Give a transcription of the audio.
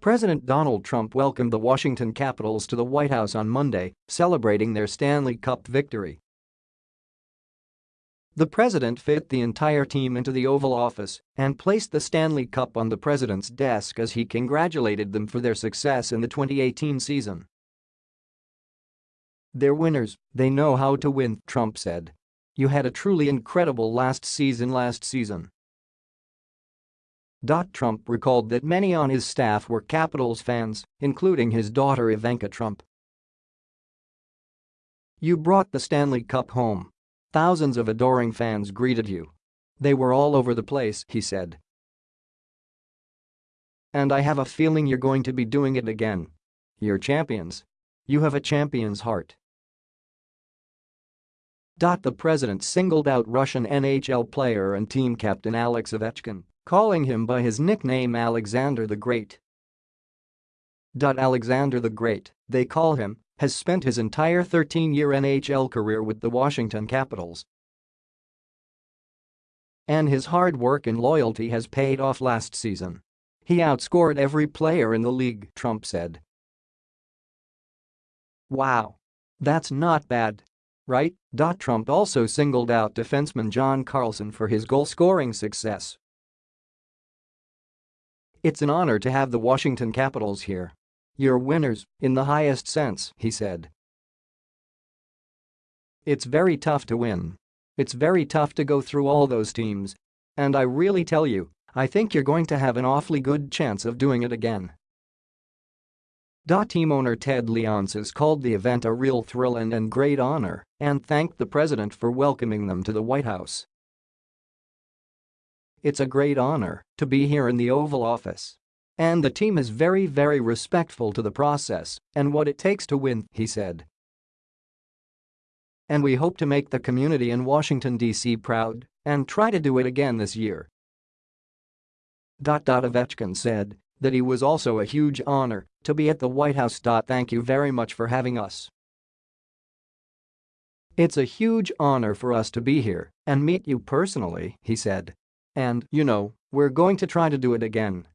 President Donald Trump welcomed the Washington Capitals to the White House on Monday, celebrating their Stanley Cup victory. The president fit the entire team into the Oval Office and placed the Stanley Cup on the president's desk as he congratulated them for their success in the 2018 season. They're winners, they know how to win, Trump said. You had a truly incredible last season last season. Trump recalled that many on his staff were Capitals fans, including his daughter Ivanka Trump. You brought the Stanley Cup home. Thousands of adoring fans greeted you. They were all over the place, he said. And I have a feeling you're going to be doing it again. You're champions. You have a champion's heart. The president singled out Russian NHL player and team captain Alex Ovechkin, calling him by his nickname Alexander the Great. Alexander the Great, they call him, has spent his entire 13-year NHL career with the Washington Capitals. And his hard work and loyalty has paid off last season. He outscored every player in the league, Trump said. Wow. That's not bad right? Dot Trump also singled out defenseman John Carlson for his goal-scoring success. It's an honor to have the Washington Capitals here. You're winners, in the highest sense, he said. It's very tough to win. It's very tough to go through all those teams. And I really tell you, I think you're going to have an awfully good chance of doing it again. Team owner Ted Leonsis called the event a real thrill and, a great honor and thanked the president for welcoming them to the White House. It's a great honor to be here in the Oval Office. And the team is very very respectful to the process and what it takes to win, he said. And we hope to make the community in Washington, D.C. proud and try to do it again this year. Ovechkin said that he was also a huge honor to be at the White House. Thank you very much for having us. It's a huge honor for us to be here and meet you personally, he said. And, you know, we're going to try to do it again.